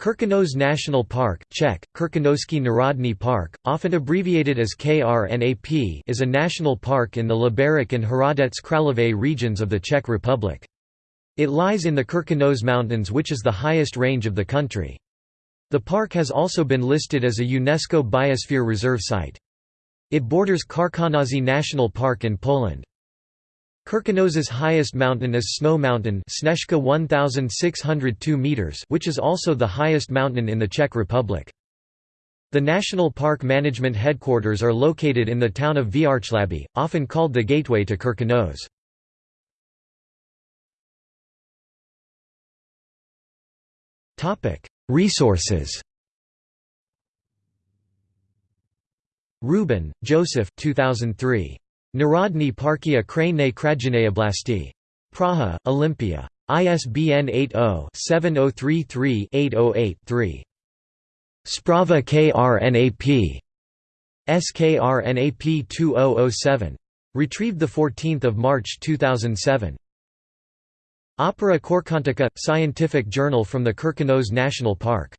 Krkonoš National Park Czech, Krkonošský národní park, often abbreviated as KRNAP is a national park in the Liberec and Hradec Králové regions of the Czech Republic. It lies in the Krkonoš Mountains which is the highest range of the country. The park has also been listed as a UNESCO Biosphere Reserve Site. It borders Karkonosze National Park in Poland. Krkonoš's highest mountain is Snow Mountain Snežka 1602 meters which is also the highest mountain in the Czech Republic. The National Park Management headquarters are located in the town of Vrchlabí, often called the gateway to Krkonoš. Resources Rubin, Joseph 2003. Narodní parky a krajinné oblasti. Praha, Olympia. ISBN 80-7033-808-3. Sprava KRNAP. SKRNAP 2007. Retrieved 14 March 2007. Opera Corcontica – Scientific journal from the Krkonoš National Park